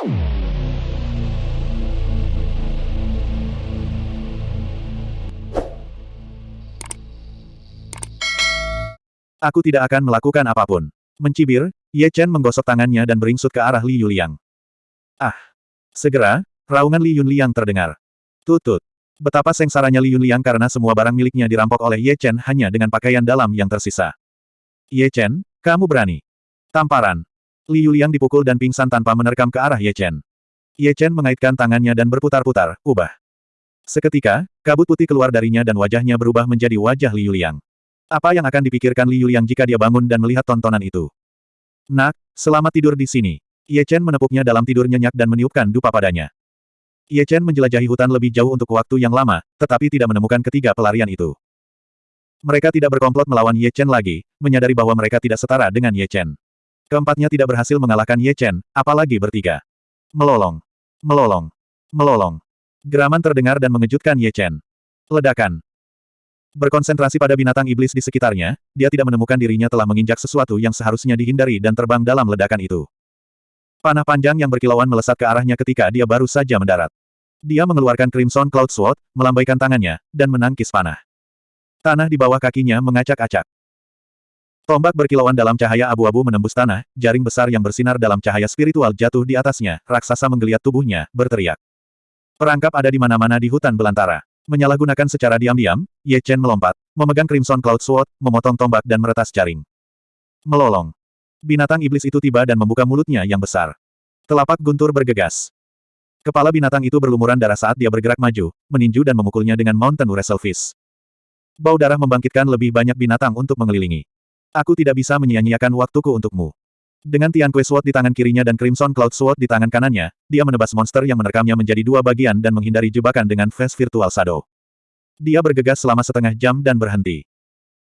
Aku tidak akan melakukan apa pun. Mencibir, Ye Chen menggosok tangannya dan beringsut ke arah Li Yuliang. Ah! Segera, raungan Li Yunliang terdengar. Tutut. Betapa sengsaranya Li Yunliang karena semua barang miliknya dirampok oleh Ye Chen hanya dengan pakaian dalam yang tersisa. Ye Chen, kamu berani. Tamparan. Li Yuliang dipukul dan pingsan tanpa menerkam ke arah Ye Chen. Ye Chen mengaitkan tangannya dan berputar-putar, ubah. Seketika, kabut putih keluar darinya dan wajahnya berubah menjadi wajah Li Yuliang. Apa yang akan dipikirkan Li Yuliang jika dia bangun dan melihat tontonan itu? Nak, selamat tidur di sini. Ye Chen menepuknya dalam tidur nyenyak dan meniupkan dupa padanya. Ye Chen menjelajahi hutan lebih jauh untuk waktu yang lama, tetapi tidak menemukan ketiga pelarian itu. Mereka tidak berkomplot melawan Ye Chen lagi, menyadari bahwa mereka tidak setara dengan Ye Chen. Keempatnya tidak berhasil mengalahkan Ye Chen, apalagi bertiga. Melolong. Melolong. Melolong. Geraman terdengar dan mengejutkan Ye Chen. Ledakan. Berkonsentrasi pada binatang iblis di sekitarnya, dia tidak menemukan dirinya telah menginjak sesuatu yang seharusnya dihindari dan terbang dalam ledakan itu. Panah panjang yang berkilauan melesat ke arahnya ketika dia baru saja mendarat. Dia mengeluarkan Crimson Cloud Sword, melambaikan tangannya, dan menangkis panah. Tanah di bawah kakinya mengacak-acak. Tombak berkilauan dalam cahaya abu-abu menembus tanah, jaring besar yang bersinar dalam cahaya spiritual jatuh di atasnya, raksasa menggeliat tubuhnya, berteriak. Perangkap ada di mana-mana di hutan belantara. Menyalahgunakan secara diam-diam, Ye Chen melompat, memegang Crimson Cloud Sword, memotong tombak dan meretas jaring. Melolong. Binatang iblis itu tiba dan membuka mulutnya yang besar. Telapak guntur bergegas. Kepala binatang itu berlumuran darah saat dia bergerak maju, meninju dan memukulnya dengan Mountain Wrestlefish. Bau darah membangkitkan lebih banyak binatang untuk mengelilingi. Aku tidak bisa menyia-nyiakan waktuku untukmu. Dengan Tian Kue Sword di tangan kirinya dan Crimson Cloud Sword di tangan kanannya, dia menebas monster yang menerkamnya menjadi dua bagian dan menghindari jebakan dengan Face Virtual Shadow. Dia bergegas selama setengah jam dan berhenti.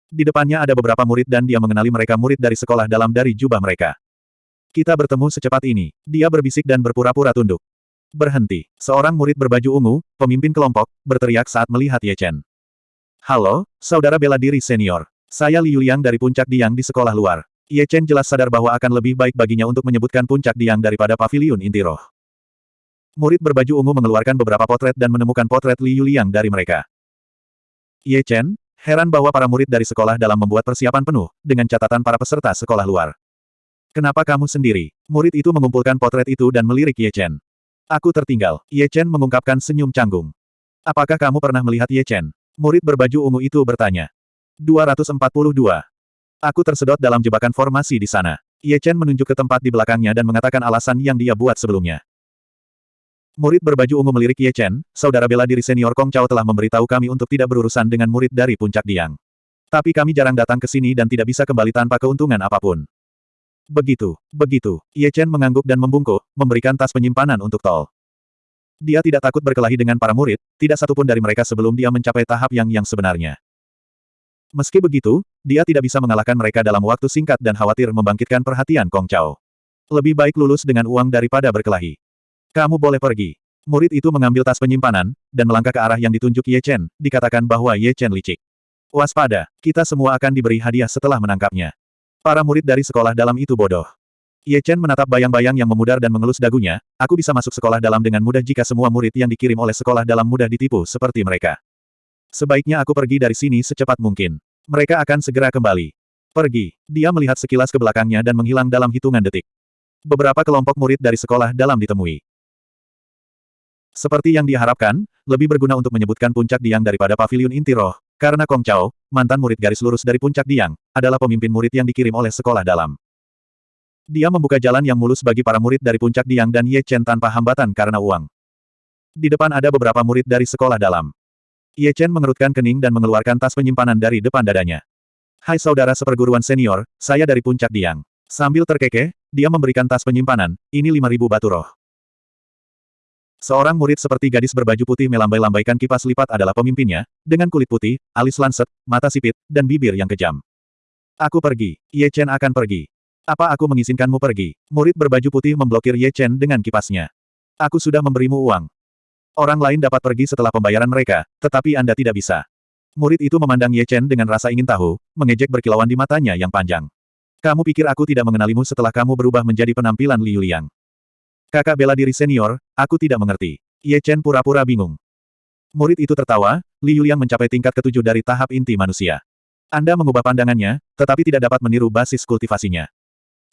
Di depannya ada beberapa murid dan dia mengenali mereka murid dari sekolah dalam dari jubah mereka. Kita bertemu secepat ini. Dia berbisik dan berpura-pura tunduk. Berhenti. Seorang murid berbaju ungu, pemimpin kelompok, berteriak saat melihat Ye Chen. Halo, saudara bela diri senior. Saya Liu Liang dari puncak Diang di sekolah luar. Ye Chen jelas sadar bahwa akan lebih baik baginya untuk menyebutkan puncak Diang daripada pavilion inti roh. Murid berbaju ungu mengeluarkan beberapa potret dan menemukan potret Li Yuliang dari mereka. Ye Chen, heran bahwa para murid dari sekolah dalam membuat persiapan penuh, dengan catatan para peserta sekolah luar. Kenapa kamu sendiri? Murid itu mengumpulkan potret itu dan melirik Ye Chen. Aku tertinggal. Ye Chen mengungkapkan senyum canggung. Apakah kamu pernah melihat Ye Chen? Murid berbaju ungu itu bertanya. 242. Aku tersedot dalam jebakan formasi di sana. Ye Chen menunjuk ke tempat di belakangnya dan mengatakan alasan yang dia buat sebelumnya. Murid berbaju ungu melirik Ye Chen, saudara bela diri senior Kong Chao telah memberitahu kami untuk tidak berurusan dengan murid dari puncak Diang. Tapi kami jarang datang ke sini dan tidak bisa kembali tanpa keuntungan apa pun. Begitu, begitu, Ye Chen mengangguk dan membungkuk, memberikan tas penyimpanan untuk tol. Dia tidak takut berkelahi dengan para murid, tidak satupun dari mereka sebelum dia mencapai tahap yang yang sebenarnya. Meski begitu, dia tidak bisa mengalahkan mereka dalam waktu singkat dan khawatir membangkitkan perhatian Kong Chao. Lebih baik lulus dengan uang daripada berkelahi. Kamu boleh pergi. Murid itu mengambil tas penyimpanan, dan melangkah ke arah yang ditunjuk Ye Chen, dikatakan bahwa Ye Chen licik. Waspada, kita semua akan diberi hadiah setelah menangkapnya. Para murid dari sekolah dalam itu bodoh. Ye Chen menatap bayang-bayang yang memudar dan mengelus dagunya, aku bisa masuk sekolah dalam dengan mudah jika semua murid yang dikirim oleh sekolah dalam mudah ditipu seperti mereka. Sebaiknya aku pergi dari sini secepat mungkin. Mereka akan segera kembali. Pergi. Dia melihat sekilas ke belakangnya dan menghilang dalam hitungan detik. Beberapa kelompok murid dari sekolah dalam ditemui. Seperti yang diharapkan, lebih berguna untuk menyebutkan puncak Diang daripada pavilion inti roh, karena Kong Chao, mantan murid garis lurus dari puncak Diang, adalah pemimpin murid yang dikirim oleh sekolah dalam. Dia membuka jalan yang mulus bagi para murid dari puncak Diang dan Ye Chen tanpa hambatan karena uang. Di depan ada beberapa murid dari sekolah dalam. Ye Chen mengerutkan kening dan mengeluarkan tas penyimpanan dari depan dadanya. Hai saudara seperguruan senior, saya dari puncak Diang. Sambil terkekeh, dia memberikan tas penyimpanan, ini 5000 batu roh. Seorang murid seperti gadis berbaju putih melambai-lambaikan kipas lipat adalah pemimpinnya, dengan kulit putih, alis lanset, mata sipit, dan bibir yang kejam. Aku pergi. Ye Chen akan pergi. Apa aku mengizinkanmu pergi? Murid berbaju putih memblokir Ye Chen dengan kipasnya. Aku sudah memberimu uang. Orang lain dapat pergi setelah pembayaran mereka, tetapi Anda tidak bisa. Murid itu memandang Ye Chen dengan rasa ingin tahu, mengejek berkilauan di matanya yang panjang. Kamu pikir aku tidak mengenalimu setelah kamu berubah menjadi penampilan Liu Liang? Kakak bela diri senior, aku tidak mengerti. Ye Chen pura-pura bingung. Murid itu tertawa, Li Yuliang mencapai tingkat ketujuh dari tahap inti manusia. Anda mengubah pandangannya, tetapi tidak dapat meniru basis kultivasinya.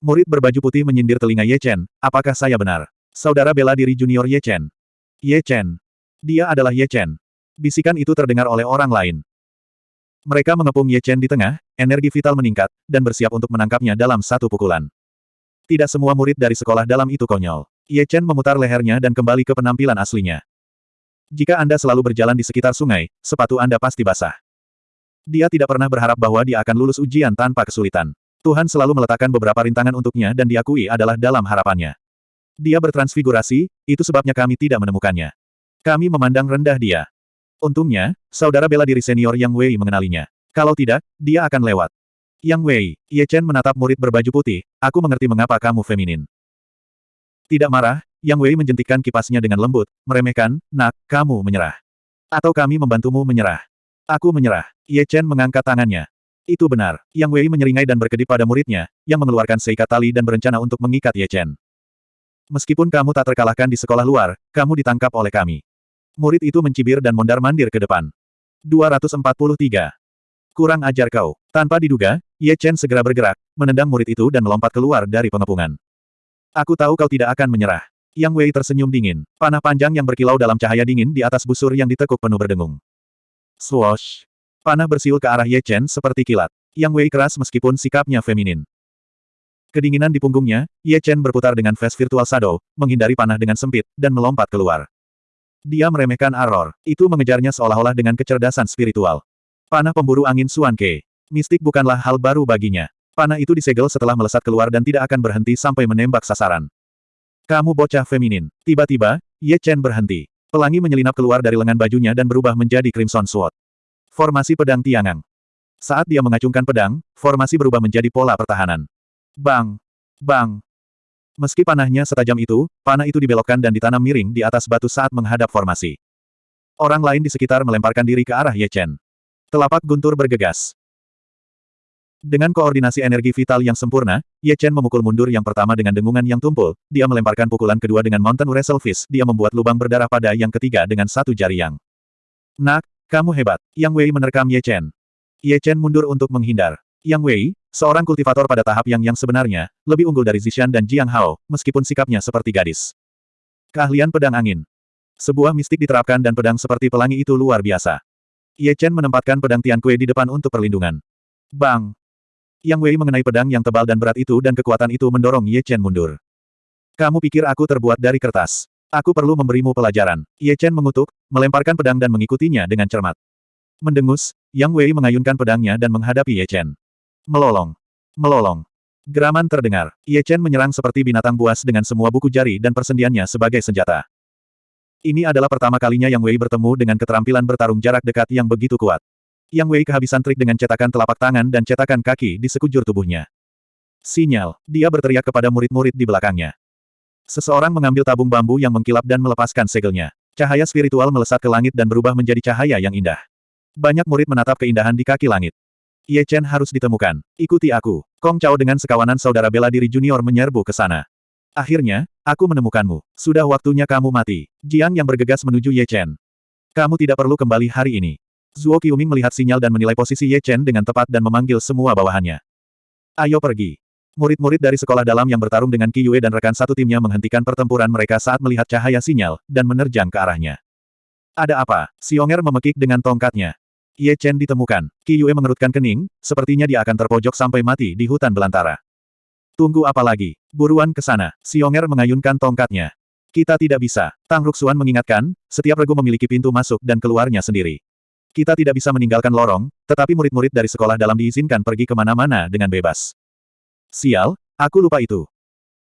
Murid berbaju putih menyindir telinga Ye Chen, apakah saya benar? Saudara bela diri junior Ye Chen. Ye Chen. Dia adalah Ye Chen. Bisikan itu terdengar oleh orang lain. Mereka mengepung Ye Chen di tengah, energi vital meningkat, dan bersiap untuk menangkapnya dalam satu pukulan. Tidak semua murid dari sekolah dalam itu konyol. Ye Chen memutar lehernya dan kembali ke penampilan aslinya. Jika Anda selalu berjalan di sekitar sungai, sepatu Anda pasti basah. Dia tidak pernah berharap bahwa dia akan lulus ujian tanpa kesulitan. Tuhan selalu meletakkan beberapa rintangan untuknya dan diakui adalah dalam harapannya. Dia bertransfigurasi, itu sebabnya kami tidak menemukannya. Kami memandang rendah dia. Untungnya, saudara bela diri senior Yang Wei mengenalinya. Kalau tidak, dia akan lewat. Yang Wei, Ye Chen menatap murid berbaju putih, aku mengerti mengapa kamu feminin. Tidak marah, Yang Wei menjentikkan kipasnya dengan lembut, meremehkan, nak, kamu menyerah. Atau kami membantumu menyerah. Aku menyerah. Ye Chen mengangkat tangannya. Itu benar. Yang Wei menyeringai dan berkedip pada muridnya, yang mengeluarkan seikat tali dan berencana untuk mengikat Ye Chen. Meskipun kamu tak terkalahkan di sekolah luar, kamu ditangkap oleh kami. Murid itu mencibir dan mondar-mandir ke depan. 243. Kurang ajar kau. Tanpa diduga, Ye Chen segera bergerak, menendang murid itu dan melompat keluar dari pengepungan. Aku tahu kau tidak akan menyerah. Yang Wei tersenyum dingin. Panah panjang yang berkilau dalam cahaya dingin di atas busur yang ditekuk penuh berdengung. Swoosh. Panah bersiul ke arah Ye Chen seperti kilat. Yang Wei keras meskipun sikapnya feminin. Kedinginan di punggungnya, Ye Chen berputar dengan face virtual shadow, menghindari panah dengan sempit, dan melompat keluar. Dia meremehkan Aror. Itu mengejarnya seolah-olah dengan kecerdasan spiritual. Panah pemburu angin Suan Ke. Mistik bukanlah hal baru baginya. Panah itu disegel setelah melesat keluar dan tidak akan berhenti sampai menembak sasaran. Kamu bocah feminin. Tiba-tiba, Ye Chen berhenti. Pelangi menyelinap keluar dari lengan bajunya dan berubah menjadi Crimson Sword. Formasi pedang tiangang. Saat dia mengacungkan pedang, formasi berubah menjadi pola pertahanan. Bang! Bang! Meski panahnya setajam itu, panah itu dibelokkan dan ditanam miring di atas batu saat menghadap formasi. Orang lain di sekitar melemparkan diri ke arah Ye Chen. Telapak guntur bergegas. Dengan koordinasi energi vital yang sempurna, Ye Chen memukul mundur yang pertama dengan dengungan yang tumpul, dia melemparkan pukulan kedua dengan Mountain Wrestle Fist, dia membuat lubang berdarah pada yang ketiga dengan satu jari yang. Nak, kamu hebat. Yang Wei menerkam Ye Chen. Ye Chen mundur untuk menghindar. Yang Wei, seorang kultivator pada tahap yang yang sebenarnya, lebih unggul dari Zishan dan Jiang Hao, meskipun sikapnya seperti gadis. Keahlian pedang angin. Sebuah mistik diterapkan dan pedang seperti pelangi itu luar biasa. Ye Chen menempatkan pedang Tian Kue di depan untuk perlindungan. Bang! Yang Wei mengenai pedang yang tebal dan berat itu dan kekuatan itu mendorong Ye Chen mundur. Kamu pikir aku terbuat dari kertas? Aku perlu memberimu pelajaran. Ye Chen mengutuk, melemparkan pedang dan mengikutinya dengan cermat. Mendengus, Yang Wei mengayunkan pedangnya dan menghadapi Ye Chen. Melolong. Melolong. Geraman terdengar. Ye Chen menyerang seperti binatang buas dengan semua buku jari dan persendiannya sebagai senjata. Ini adalah pertama kalinya Yang Wei bertemu dengan keterampilan bertarung jarak dekat yang begitu kuat. Yang Wei kehabisan trik dengan cetakan telapak tangan dan cetakan kaki di sekujur tubuhnya. Sinyal, dia berteriak kepada murid-murid di belakangnya. Seseorang mengambil tabung bambu yang mengkilap dan melepaskan segelnya. Cahaya spiritual melesat ke langit dan berubah menjadi cahaya yang indah. Banyak murid menatap keindahan di kaki langit. Ye Chen harus ditemukan. Ikuti aku. Kong Chao dengan sekawanan saudara bela diri junior menyerbu ke sana. Akhirnya, aku menemukanmu. Sudah waktunya kamu mati. Jiang yang bergegas menuju Ye Chen. Kamu tidak perlu kembali hari ini. Zuo Qiuming melihat sinyal dan menilai posisi Ye Chen dengan tepat dan memanggil semua bawahannya. Ayo pergi. Murid-murid dari sekolah dalam yang bertarung dengan Qi Yue dan rekan satu timnya menghentikan pertempuran mereka saat melihat cahaya sinyal, dan menerjang ke arahnya. Ada apa? Xionger memekik dengan tongkatnya. Ye Chen ditemukan. Qi Yue mengerutkan kening, sepertinya dia akan terpojok sampai mati di hutan belantara. Tunggu apa lagi? Buruan ke sana. Xionger mengayunkan tongkatnya. Kita tidak bisa. Tang Ruxuan mengingatkan, setiap regu memiliki pintu masuk dan keluarnya sendiri. Kita tidak bisa meninggalkan lorong, tetapi murid-murid dari sekolah dalam diizinkan pergi ke mana-mana dengan bebas. Sial, aku lupa itu.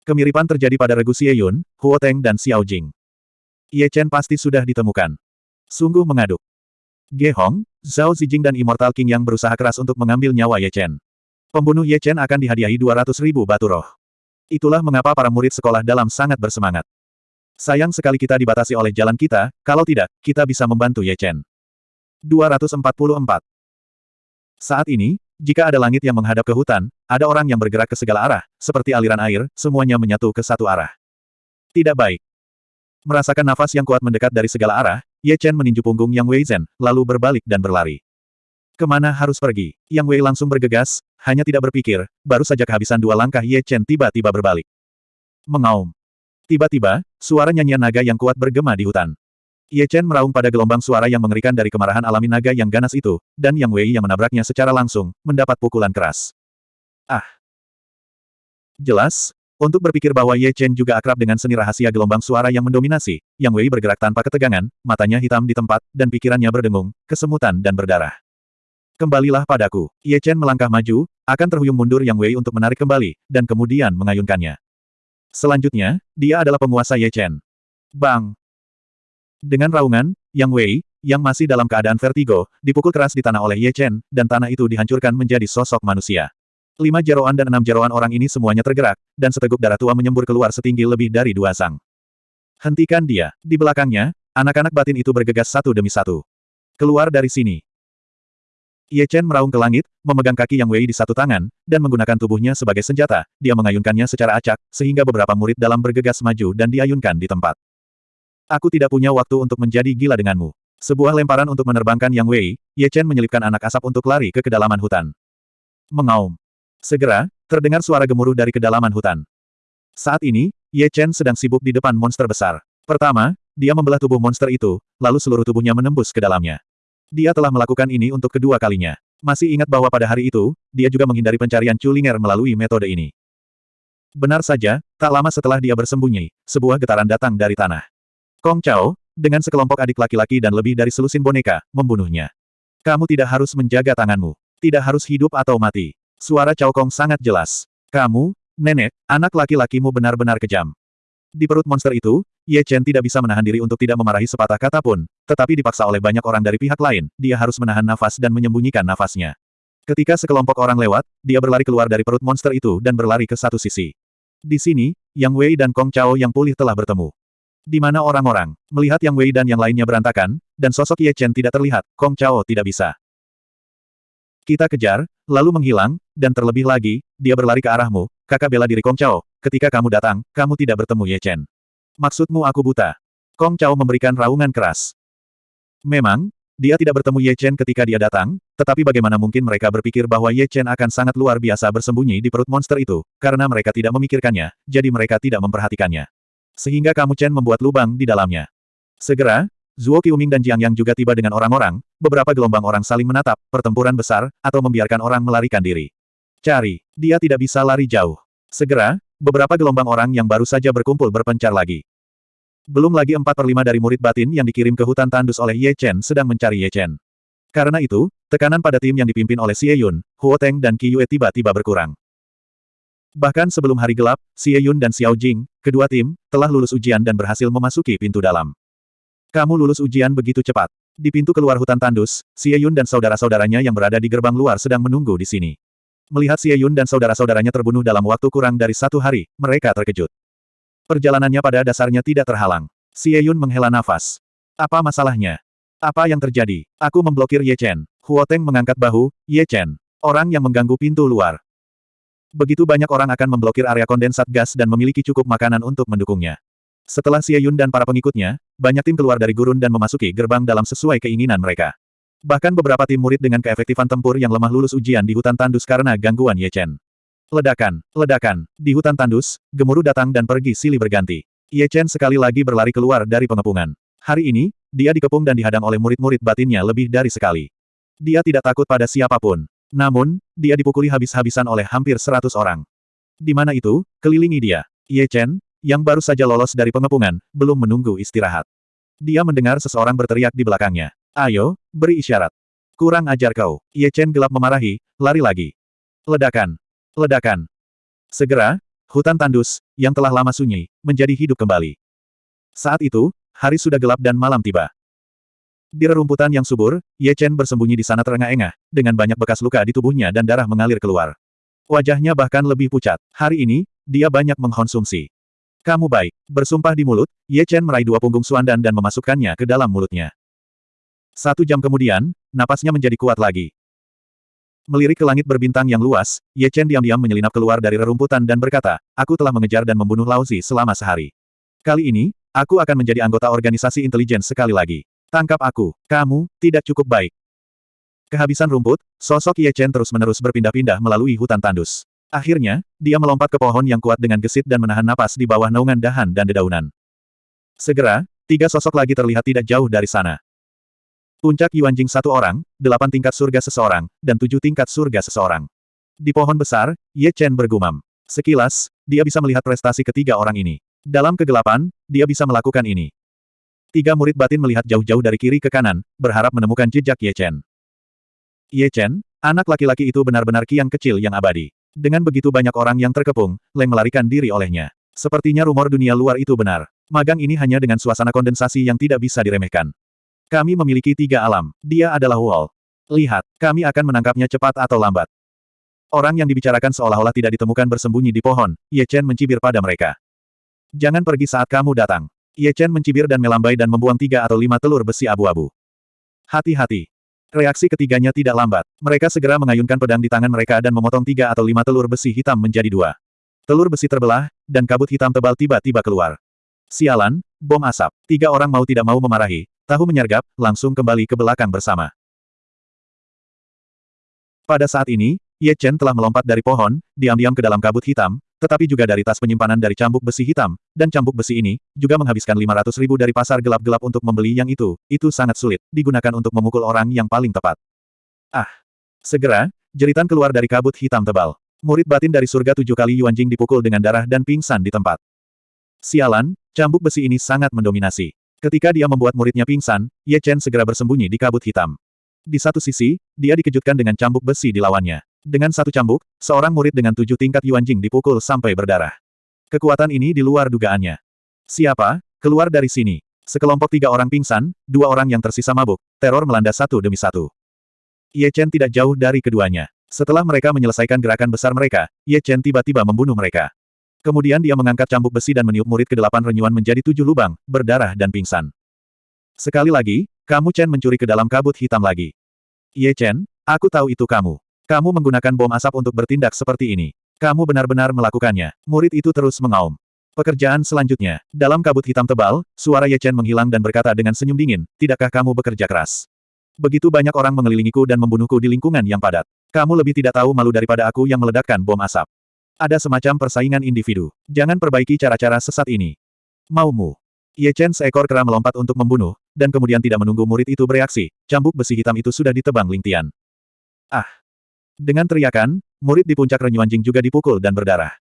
Kemiripan terjadi pada regu Xie Yun, Huo dan Xiao Jing. Ye Chen pasti sudah ditemukan. Sungguh mengaduk. Ge Hong, Zhao Zijing dan Immortal King yang berusaha keras untuk mengambil nyawa Ye Chen. Pembunuh Ye Chen akan dihadiahi 200 ribu batu roh. Itulah mengapa para murid sekolah dalam sangat bersemangat. Sayang sekali kita dibatasi oleh jalan kita, kalau tidak, kita bisa membantu Ye Chen. 244. Saat ini, jika ada langit yang menghadap ke hutan, ada orang yang bergerak ke segala arah, seperti aliran air, semuanya menyatu ke satu arah. Tidak baik. Merasakan nafas yang kuat mendekat dari segala arah, Ye Chen meninju punggung Yang Wei Zhen, lalu berbalik dan berlari. Ke mana harus pergi? Yang Wei langsung bergegas, hanya tidak berpikir, baru saja kehabisan dua langkah Ye Chen tiba-tiba berbalik. Mengaum. Tiba-tiba, suara nyanyian naga yang kuat bergema di hutan. Ye Chen meraung pada gelombang suara yang mengerikan dari kemarahan alami naga yang ganas itu, dan Yang Wei yang menabraknya secara langsung, mendapat pukulan keras. Ah! Jelas, untuk berpikir bahwa Ye Chen juga akrab dengan seni rahasia gelombang suara yang mendominasi, Yang Wei bergerak tanpa ketegangan, matanya hitam di tempat, dan pikirannya berdengung, kesemutan dan berdarah. Kembalilah padaku. Ye Chen melangkah maju, akan terhuyung mundur Yang Wei untuk menarik kembali, dan kemudian mengayunkannya. Selanjutnya, dia adalah penguasa Ye Chen. Bang! Dengan raungan, Yang Wei, yang masih dalam keadaan vertigo, dipukul keras di tanah oleh Ye Chen, dan tanah itu dihancurkan menjadi sosok manusia. Lima jeroan dan enam jeroan orang ini semuanya tergerak, dan seteguk darah tua menyembur keluar setinggi lebih dari dua sang. Hentikan dia. Di belakangnya, anak-anak batin itu bergegas satu demi satu. Keluar dari sini. Ye Chen meraung ke langit, memegang kaki Yang Wei di satu tangan, dan menggunakan tubuhnya sebagai senjata, dia mengayunkannya secara acak, sehingga beberapa murid dalam bergegas maju dan diayunkan di tempat. Aku tidak punya waktu untuk menjadi gila denganmu. Sebuah lemparan untuk menerbangkan Yang Wei, Ye Chen menyelipkan anak asap untuk lari ke kedalaman hutan. Mengaum. Segera, terdengar suara gemuruh dari kedalaman hutan. Saat ini, Ye Chen sedang sibuk di depan monster besar. Pertama, dia membelah tubuh monster itu, lalu seluruh tubuhnya menembus ke dalamnya. Dia telah melakukan ini untuk kedua kalinya. Masih ingat bahwa pada hari itu, dia juga menghindari pencarian Chulinger melalui metode ini. Benar saja, tak lama setelah dia bersembunyi, sebuah getaran datang dari tanah. Kong Chao, dengan sekelompok adik laki-laki dan lebih dari selusin boneka, membunuhnya. Kamu tidak harus menjaga tanganmu. Tidak harus hidup atau mati. Suara Cao Kong sangat jelas. Kamu, nenek, anak laki-lakimu benar-benar kejam. Di perut monster itu, Ye Chen tidak bisa menahan diri untuk tidak memarahi sepatah kata pun, tetapi dipaksa oleh banyak orang dari pihak lain, dia harus menahan nafas dan menyembunyikan nafasnya. Ketika sekelompok orang lewat, dia berlari keluar dari perut monster itu dan berlari ke satu sisi. Di sini, Yang Wei dan Kong Chao yang pulih telah bertemu. Di mana orang-orang? Melihat Yang Wei dan yang lainnya berantakan, dan sosok Ye Chen tidak terlihat, Kong Chao tidak bisa. Kita kejar, lalu menghilang, dan terlebih lagi, dia berlari ke arahmu, kakak bela diri Kong Chao, ketika kamu datang, kamu tidak bertemu Ye Chen. Maksudmu aku buta? Kong Chao memberikan raungan keras. Memang, dia tidak bertemu Ye Chen ketika dia datang, tetapi bagaimana mungkin mereka berpikir bahwa Ye Chen akan sangat luar biasa bersembunyi di perut monster itu, karena mereka tidak memikirkannya, jadi mereka tidak memperhatikannya. Sehingga kamu Chen membuat lubang di dalamnya. Segera, Zuo Qiuming dan Jiang Yang juga tiba dengan orang-orang, beberapa gelombang orang saling menatap, pertempuran besar, atau membiarkan orang melarikan diri. Cari, dia tidak bisa lari jauh. Segera, beberapa gelombang orang yang baru saja berkumpul berpencar lagi. Belum lagi empat per lima dari murid batin yang dikirim ke hutan tandus oleh Ye Chen sedang mencari Ye Chen. Karena itu, tekanan pada tim yang dipimpin oleh Xie Yun, Huo Teng dan Qi Yue tiba-tiba berkurang. Bahkan sebelum hari gelap, Xie Yun dan Xiao Jing, kedua tim, telah lulus ujian dan berhasil memasuki pintu dalam. Kamu lulus ujian begitu cepat. Di pintu keluar hutan tandus, Xie Yun dan saudara-saudaranya yang berada di gerbang luar sedang menunggu di sini. Melihat Xie Yun dan saudara-saudaranya terbunuh dalam waktu kurang dari satu hari, mereka terkejut. Perjalanannya pada dasarnya tidak terhalang. Xie Yun menghela nafas. Apa masalahnya? Apa yang terjadi? Aku memblokir Ye Chen. Huo Teng mengangkat bahu, Ye Chen. Orang yang mengganggu pintu luar. Begitu banyak orang akan memblokir area kondensat gas dan memiliki cukup makanan untuk mendukungnya. Setelah Xie Yun dan para pengikutnya, banyak tim keluar dari gurun dan memasuki gerbang dalam sesuai keinginan mereka. Bahkan beberapa tim murid dengan keefektifan tempur yang lemah lulus ujian di hutan tandus karena gangguan Ye Chen. Ledakan, ledakan. Di hutan tandus, gemuruh datang dan pergi silih berganti. Ye Chen sekali lagi berlari keluar dari pengepungan. Hari ini, dia dikepung dan dihadang oleh murid-murid batinnya lebih dari sekali. Dia tidak takut pada siapa pun. Namun, dia dipukuli habis-habisan oleh hampir seratus orang. Di mana itu, kelilingi dia. Ye Chen, yang baru saja lolos dari pengepungan, belum menunggu istirahat. Dia mendengar seseorang berteriak di belakangnya. Ayo, beri isyarat. Kurang ajar kau. Ye Chen gelap memarahi, lari lagi. Ledakan. Ledakan. Segera, hutan tandus, yang telah lama sunyi, menjadi hidup kembali. Saat itu, hari sudah gelap dan malam tiba. Di rerumputan yang subur, Ye Chen bersembunyi di sana terengah-engah, dengan banyak bekas luka di tubuhnya dan darah mengalir keluar. Wajahnya bahkan lebih pucat. Hari ini, dia banyak mengkonsumsi. Kamu baik. Bersumpah di mulut, Ye Chen meraih dua punggung Suandan dan memasukkannya ke dalam mulutnya. Satu jam kemudian, napasnya menjadi kuat lagi. Melirik ke langit berbintang yang luas, Ye Chen diam-diam menyelinap keluar dari rerumputan dan berkata, Aku telah mengejar dan membunuh Lauzi selama sehari. Kali ini, aku akan menjadi anggota organisasi intelijen sekali lagi. Tangkap aku. Kamu, tidak cukup baik. Kehabisan rumput, sosok Ye Chen terus-menerus berpindah-pindah melalui hutan tandus. Akhirnya, dia melompat ke pohon yang kuat dengan gesit dan menahan napas di bawah naungan dahan dan dedaunan. Segera, tiga sosok lagi terlihat tidak jauh dari sana. Puncak Yuanjing satu orang, delapan tingkat surga seseorang, dan tujuh tingkat surga seseorang. Di pohon besar, Ye Chen bergumam. Sekilas, dia bisa melihat prestasi ketiga orang ini. Dalam kegelapan, dia bisa melakukan ini. Tiga murid batin melihat jauh-jauh dari kiri ke kanan, berharap menemukan jejak Ye Chen. Ye Chen, anak laki-laki itu benar-benar kiang kecil yang abadi. Dengan begitu banyak orang yang terkepung, Leng melarikan diri olehnya. Sepertinya rumor dunia luar itu benar. Magang ini hanya dengan suasana kondensasi yang tidak bisa diremehkan. Kami memiliki tiga alam. Dia adalah Wall. Lihat, kami akan menangkapnya cepat atau lambat. Orang yang dibicarakan seolah-olah tidak ditemukan bersembunyi di pohon, Ye Chen mencibir pada mereka. Jangan pergi saat kamu datang. Ye Chen mencibir dan melambai dan membuang tiga atau lima telur besi abu-abu. Hati-hati. Reaksi ketiganya tidak lambat. Mereka segera mengayunkan pedang di tangan mereka dan memotong tiga atau lima telur besi hitam menjadi dua. Telur besi terbelah, dan kabut hitam tebal tiba-tiba keluar. Sialan, bom asap. Tiga orang mau tidak mau memarahi, tahu menyergap, langsung kembali ke belakang bersama. Pada saat ini, Ye Chen telah melompat dari pohon, diam-diam ke dalam kabut hitam, tetapi juga dari tas penyimpanan dari cambuk besi hitam, dan cambuk besi ini, juga menghabiskan 500 ribu dari pasar gelap-gelap untuk membeli yang itu, itu sangat sulit, digunakan untuk memukul orang yang paling tepat. Ah! Segera, jeritan keluar dari kabut hitam tebal. Murid batin dari surga tujuh kali Yuanjing dipukul dengan darah dan pingsan di tempat. Sialan, cambuk besi ini sangat mendominasi. Ketika dia membuat muridnya pingsan, Ye Chen segera bersembunyi di kabut hitam. Di satu sisi, dia dikejutkan dengan cambuk besi di lawannya. Dengan satu cambuk, seorang murid dengan tujuh tingkat Yuanjing dipukul sampai berdarah. Kekuatan ini di luar dugaannya. Siapa? Keluar dari sini. Sekelompok tiga orang pingsan, dua orang yang tersisa mabuk, teror melanda satu demi satu. Ye Chen tidak jauh dari keduanya. Setelah mereka menyelesaikan gerakan besar mereka, Ye Chen tiba-tiba membunuh mereka. Kemudian dia mengangkat cambuk besi dan meniup murid ke-delapan renyuan menjadi tujuh lubang, berdarah dan pingsan. Sekali lagi, kamu Chen mencuri ke dalam kabut hitam lagi. Ye Chen, aku tahu itu kamu. Kamu menggunakan bom asap untuk bertindak seperti ini. Kamu benar-benar melakukannya. Murid itu terus mengaum. Pekerjaan selanjutnya. Dalam kabut hitam tebal, suara Ye Chen menghilang dan berkata dengan senyum dingin, tidakkah kamu bekerja keras? Begitu banyak orang mengelilingiku dan membunuhku di lingkungan yang padat. Kamu lebih tidak tahu malu daripada aku yang meledakkan bom asap. Ada semacam persaingan individu. Jangan perbaiki cara-cara sesat ini. Maumu. Ye Chen seekor kera melompat untuk membunuh, dan kemudian tidak menunggu murid itu bereaksi, cambuk besi hitam itu sudah ditebang Lingtian. Ah! Dengan teriakan, murid di puncak Renyuanjing juga dipukul dan berdarah.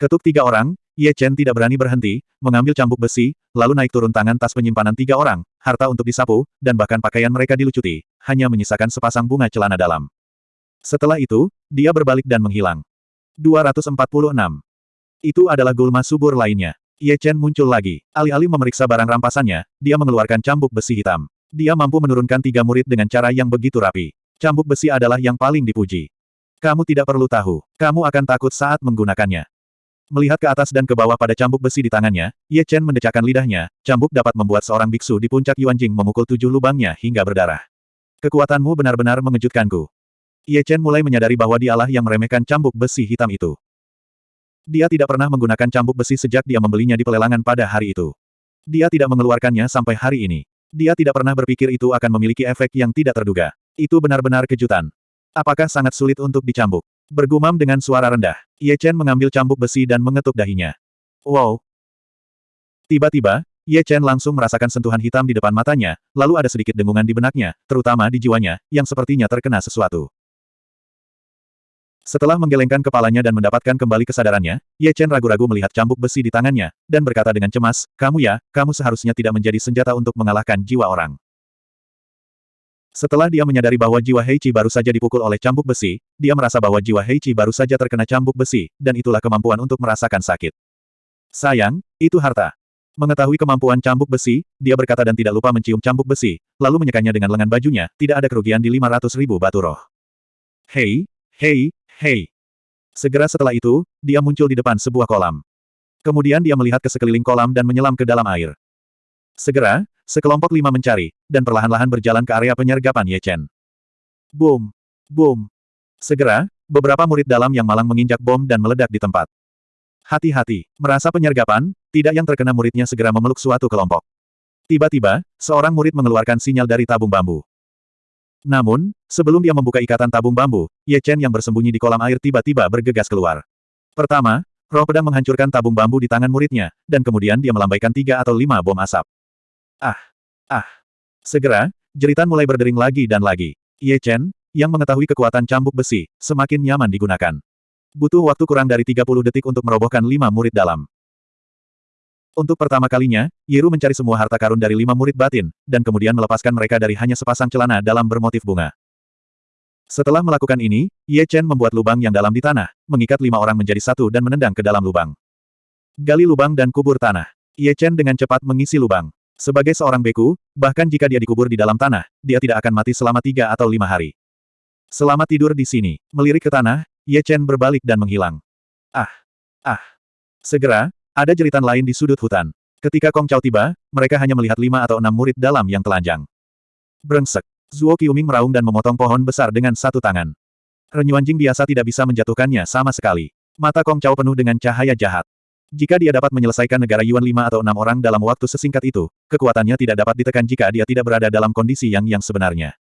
Ketuk tiga orang, Ye Chen tidak berani berhenti, mengambil cambuk besi, lalu naik turun tangan tas penyimpanan tiga orang, harta untuk disapu, dan bahkan pakaian mereka dilucuti, hanya menyisakan sepasang bunga celana dalam. Setelah itu, dia berbalik dan menghilang. 246. Itu adalah gulma subur lainnya. Ye Chen muncul lagi. Alih-alih memeriksa barang rampasannya, dia mengeluarkan cambuk besi hitam. Dia mampu menurunkan tiga murid dengan cara yang begitu rapi. Cambuk besi adalah yang paling dipuji. Kamu tidak perlu tahu. Kamu akan takut saat menggunakannya. Melihat ke atas dan ke bawah pada cambuk besi di tangannya, Ye Chen mendecakkan lidahnya, cambuk dapat membuat seorang biksu di puncak Yuanjing memukul tujuh lubangnya hingga berdarah. Kekuatanmu benar-benar mengejutkanku. Ye Chen mulai menyadari bahwa dialah yang meremehkan cambuk besi hitam itu. Dia tidak pernah menggunakan cambuk besi sejak dia membelinya di pelelangan pada hari itu. Dia tidak mengeluarkannya sampai hari ini. Dia tidak pernah berpikir itu akan memiliki efek yang tidak terduga. Itu benar-benar kejutan. Apakah sangat sulit untuk dicambuk? Bergumam dengan suara rendah. Ye Chen mengambil cambuk besi dan mengetuk dahinya. Wow! Tiba-tiba, Ye Chen langsung merasakan sentuhan hitam di depan matanya, lalu ada sedikit dengungan di benaknya, terutama di jiwanya, yang sepertinya terkena sesuatu. Setelah menggelengkan kepalanya dan mendapatkan kembali kesadarannya, Ye Chen ragu-ragu melihat cambuk besi di tangannya, dan berkata dengan cemas, kamu ya, kamu seharusnya tidak menjadi senjata untuk mengalahkan jiwa orang. Setelah dia menyadari bahwa jiwa Heichi baru saja dipukul oleh cambuk besi, dia merasa bahwa jiwa Heichi baru saja terkena cambuk besi, dan itulah kemampuan untuk merasakan sakit. Sayang, itu harta. Mengetahui kemampuan cambuk besi, dia berkata dan tidak lupa mencium cambuk besi, lalu menyekanya dengan lengan bajunya, tidak ada kerugian di 500 ribu batu roh. Hei, hei, hei. Segera setelah itu, dia muncul di depan sebuah kolam. Kemudian dia melihat ke sekeliling kolam dan menyelam ke dalam air. Segera, Sekelompok lima mencari, dan perlahan-lahan berjalan ke area penyergapan Ye Chen. Boom! Boom! Segera, beberapa murid dalam yang malang menginjak bom dan meledak di tempat. Hati-hati, merasa penyergapan, tidak yang terkena muridnya segera memeluk suatu kelompok. Tiba-tiba, seorang murid mengeluarkan sinyal dari tabung bambu. Namun, sebelum dia membuka ikatan tabung bambu, Ye Chen yang bersembunyi di kolam air tiba-tiba bergegas keluar. Pertama, roh pedang menghancurkan tabung bambu di tangan muridnya, dan kemudian dia melambaikan tiga atau lima bom asap. Ah! Ah! Segera, jeritan mulai berdering lagi dan lagi. Ye Chen, yang mengetahui kekuatan cambuk besi, semakin nyaman digunakan. Butuh waktu kurang dari 30 detik untuk merobohkan lima murid dalam. Untuk pertama kalinya, Yeru mencari semua harta karun dari lima murid batin, dan kemudian melepaskan mereka dari hanya sepasang celana dalam bermotif bunga. Setelah melakukan ini, Ye Chen membuat lubang yang dalam di tanah, mengikat lima orang menjadi satu dan menendang ke dalam lubang. Gali lubang dan kubur tanah. Ye Chen dengan cepat mengisi lubang. Sebagai seorang beku, bahkan jika dia dikubur di dalam tanah, dia tidak akan mati selama tiga atau lima hari. Selama tidur di sini, melirik ke tanah, Ye Chen berbalik dan menghilang. Ah! Ah! Segera, ada jeritan lain di sudut hutan. Ketika Kong Chao tiba, mereka hanya melihat lima atau enam murid dalam yang telanjang. Brengsek. Zuo Qiuming meraung dan memotong pohon besar dengan satu tangan. Renyuan Jing biasa tidak bisa menjatuhkannya sama sekali. Mata Kong Chao penuh dengan cahaya jahat. Jika dia dapat menyelesaikan negara Yuan lima atau enam orang dalam waktu sesingkat itu, kekuatannya tidak dapat ditekan jika dia tidak berada dalam kondisi yang yang sebenarnya.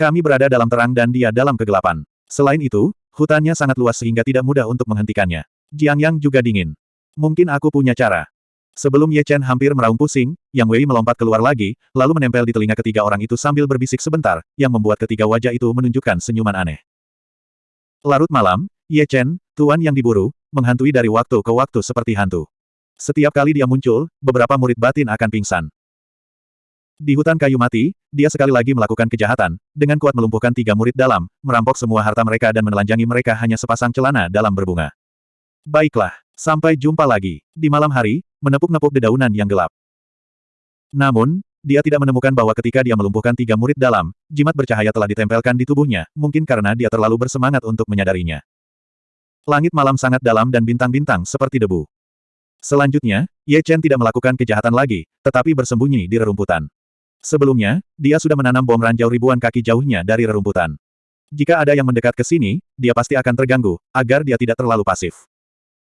Kami berada dalam terang dan dia dalam kegelapan. Selain itu, hutannya sangat luas sehingga tidak mudah untuk menghentikannya. Jiang Yang juga dingin. Mungkin aku punya cara. Sebelum Ye Chen hampir meraung pusing, Yang Wei melompat keluar lagi, lalu menempel di telinga ketiga orang itu sambil berbisik sebentar, yang membuat ketiga wajah itu menunjukkan senyuman aneh. Larut malam, Ye Chen, tuan yang diburu, menghantui dari waktu ke waktu seperti hantu. Setiap kali dia muncul, beberapa murid batin akan pingsan. Di hutan kayu mati, dia sekali lagi melakukan kejahatan, dengan kuat melumpuhkan tiga murid dalam, merampok semua harta mereka dan menelanjangi mereka hanya sepasang celana dalam berbunga. Baiklah, Sampai jumpa lagi. Di malam hari, menepuk-nepuk dedaunan yang gelap. Namun, dia tidak menemukan bahwa ketika dia melumpuhkan tiga murid dalam, jimat bercahaya telah ditempelkan di tubuhnya, mungkin karena dia terlalu bersemangat untuk menyadarinya. Langit malam sangat dalam dan bintang-bintang seperti debu. Selanjutnya, Ye Chen tidak melakukan kejahatan lagi, tetapi bersembunyi di rerumputan. Sebelumnya, dia sudah menanam bom ranjau ribuan kaki jauhnya dari rerumputan. Jika ada yang mendekat ke sini, dia pasti akan terganggu, agar dia tidak terlalu pasif.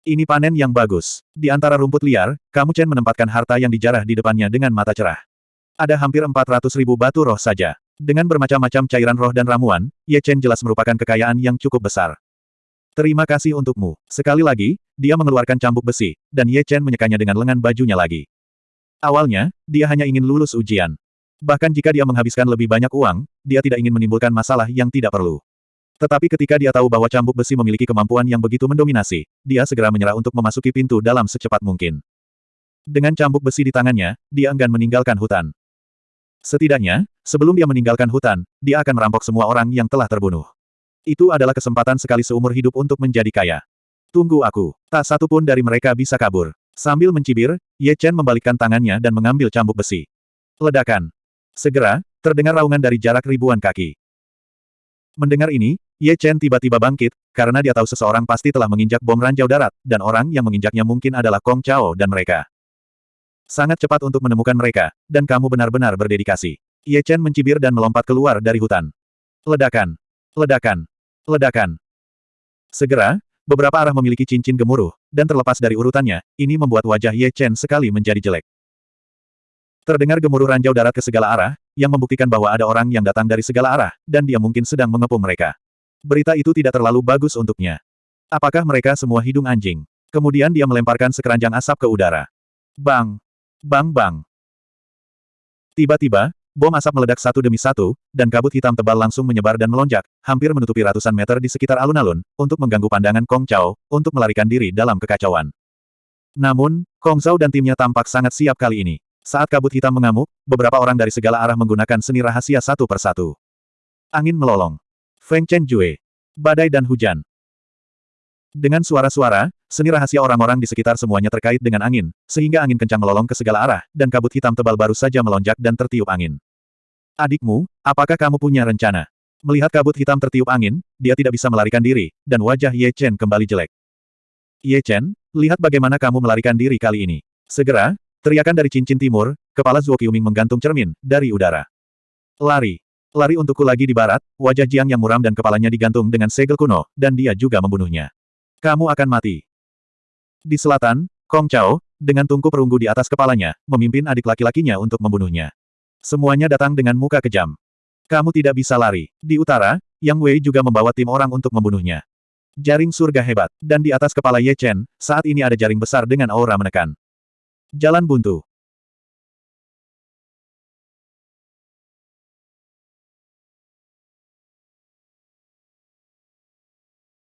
Ini panen yang bagus. Di antara rumput liar, kamu Chen menempatkan harta yang dijarah di depannya dengan mata cerah. Ada hampir 400 ribu batu roh saja. Dengan bermacam-macam cairan roh dan ramuan, Ye Chen jelas merupakan kekayaan yang cukup besar. Terima kasih untukmu. Sekali lagi, dia mengeluarkan cambuk besi, dan Ye Chen menyekanya dengan lengan bajunya lagi. Awalnya, dia hanya ingin lulus ujian. Bahkan jika dia menghabiskan lebih banyak uang, dia tidak ingin menimbulkan masalah yang tidak perlu. Tetapi ketika dia tahu bahwa cambuk besi memiliki kemampuan yang begitu mendominasi, dia segera menyerah untuk memasuki pintu dalam secepat mungkin. Dengan cambuk besi di tangannya, dia enggan meninggalkan hutan. Setidaknya, sebelum dia meninggalkan hutan, dia akan merampok semua orang yang telah terbunuh. Itu adalah kesempatan sekali seumur hidup untuk menjadi kaya. Tunggu aku, tak satu pun dari mereka bisa kabur. Sambil mencibir, Ye Chen membalikkan tangannya dan mengambil cambuk besi. Ledakan. Segera, terdengar raungan dari jarak ribuan kaki. Mendengar ini, Ye Chen tiba-tiba bangkit, karena dia tahu seseorang pasti telah menginjak bom ranjau darat, dan orang yang menginjaknya mungkin adalah Kong Chao dan mereka. Sangat cepat untuk menemukan mereka, dan kamu benar-benar berdedikasi. Ye Chen mencibir dan melompat keluar dari hutan. Ledakan! Ledakan! Ledakan! Segera, beberapa arah memiliki cincin gemuruh, dan terlepas dari urutannya, ini membuat wajah Ye Chen sekali menjadi jelek. Terdengar gemuruh ranjau darat ke segala arah, yang membuktikan bahwa ada orang yang datang dari segala arah, dan dia mungkin sedang mengepung mereka. Berita itu tidak terlalu bagus untuknya. Apakah mereka semua hidung anjing? Kemudian dia melemparkan sekeranjang asap ke udara. Bang! Bang bang! Tiba-tiba, bom asap meledak satu demi satu, dan kabut hitam tebal langsung menyebar dan melonjak, hampir menutupi ratusan meter di sekitar alun-alun, untuk mengganggu pandangan Kong Chao, untuk melarikan diri dalam kekacauan. Namun, Kong Zhao dan timnya tampak sangat siap kali ini. Saat kabut hitam mengamuk, beberapa orang dari segala arah menggunakan seni rahasia satu persatu. Angin melolong. Feng Chen Jue. Badai dan hujan. Dengan suara-suara, seni rahasia orang-orang di sekitar semuanya terkait dengan angin, sehingga angin kencang melolong ke segala arah, dan kabut hitam tebal baru saja melonjak dan tertiup angin. Adikmu, apakah kamu punya rencana? Melihat kabut hitam tertiup angin, dia tidak bisa melarikan diri, dan wajah Ye Chen kembali jelek. Ye Chen, lihat bagaimana kamu melarikan diri kali ini. Segera, teriakan dari cincin timur, kepala Zuo Qiuming menggantung cermin, dari udara. Lari. Lari untukku lagi di barat, wajah Jiang yang muram dan kepalanya digantung dengan segel kuno, dan dia juga membunuhnya. Kamu akan mati. Di selatan, Kong Chao, dengan tungku perunggu di atas kepalanya, memimpin adik laki-lakinya untuk membunuhnya. Semuanya datang dengan muka kejam. Kamu tidak bisa lari. Di utara, Yang Wei juga membawa tim orang untuk membunuhnya. Jaring surga hebat, dan di atas kepala Ye Chen, saat ini ada jaring besar dengan aura menekan. Jalan buntu.